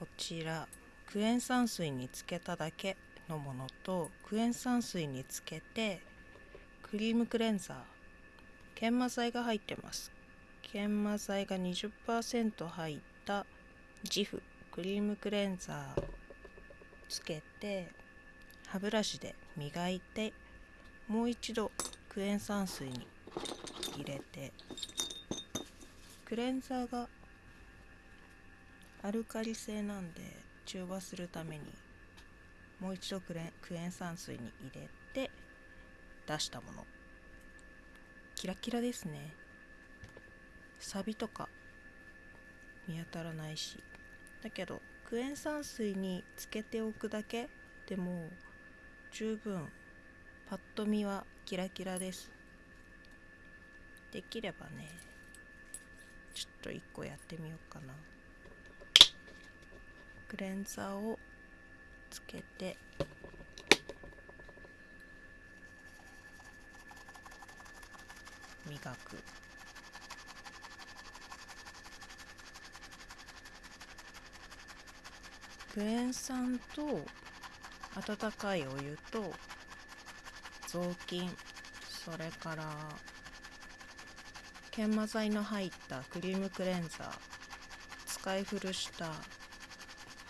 こちらクエン酸水につけただけのものとクエン酸水につけてクリームクレンザー研磨剤が入ってます。研磨剤が20%入ったジフクリームクレンザーつけて歯ブラシで磨いてもう一度クエン酸水に入れてクレンザーがアルカリ性なんで中和するためにもう一度クレクエン酸水に入れて出したもの。キラキラですね。サビとか見当たらないし。だけどクエン酸水につけておくだけ？でも十分パッと見はキラキラです。できればねちょっと1個やってみようかな。クレンザーをつけて。磨く。クエン酸と温かいお湯と雑巾。それから研磨剤の入ったクリームクレンザー。使い古した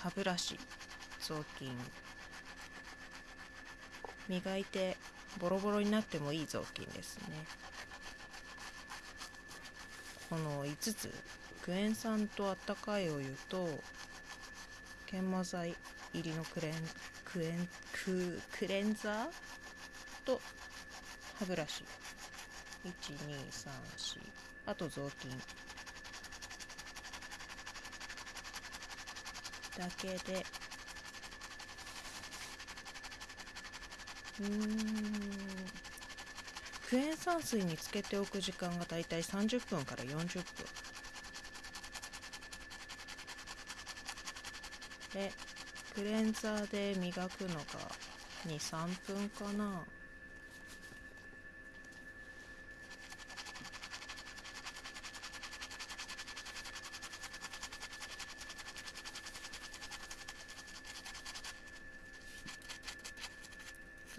歯ブラシ雑巾。磨いてボロボロになってもいい雑巾ですね。この5つ。クエン酸とあったかいお湯と研磨剤入りのクレンクエンククレンザーと歯ブラシ。1234あと雑巾。だけで。うーん。クエン酸水につけておく時間がだいたい30分から40分。でクレンザーで磨くのが23分かな。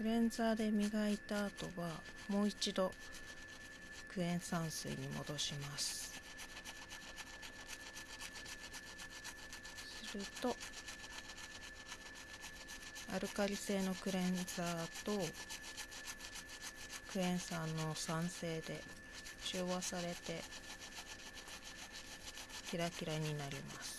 クレンザーで磨いた後はもう一度クエン酸水に戻します。するとアルカリ性のクレンザーとクエン酸の酸性で中和されてキラキラになります。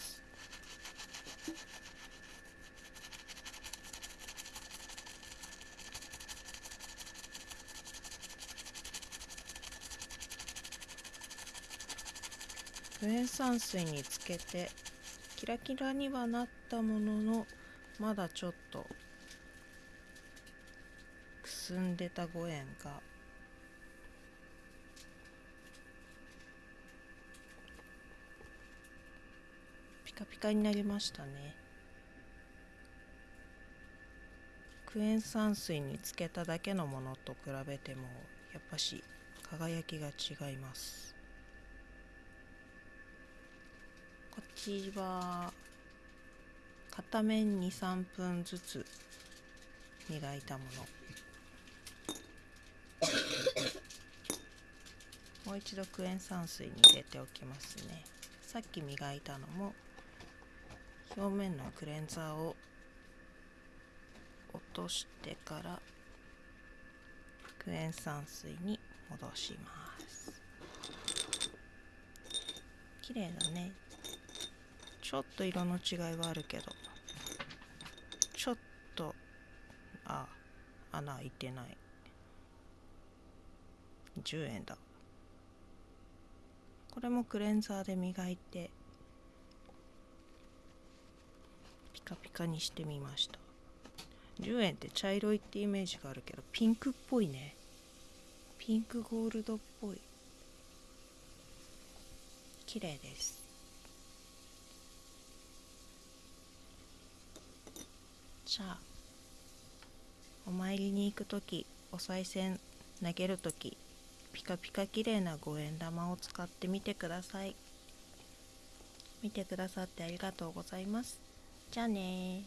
クエン酸水につけてキラキラにはなったもののまだちょっとくすんでた5円が。ピカピカになりましたね。クエン酸水につけただけのものと比べてもやっぱし輝きが違います。こっちは片面23分ずつ磨いたもの。もう一度クエン酸水に入れておきますね。さっき磨いたのも表面のクレンザーを落としてからクエン酸水に戻します。綺麗だね。ちょっと色の違いはあるけど。ちょっとあ穴開いてない。10円だ。これもクレンザーで磨いてピカピカにしてみました。10円って茶色いってイメージがあるけどピンクっぽいね。ピンクゴールドっぽい。綺麗です。じゃあお参りに行く時お賽銭投げる時ピカピカ綺麗な五円玉を使ってみてください。見てくださってありがとうございます。じゃあね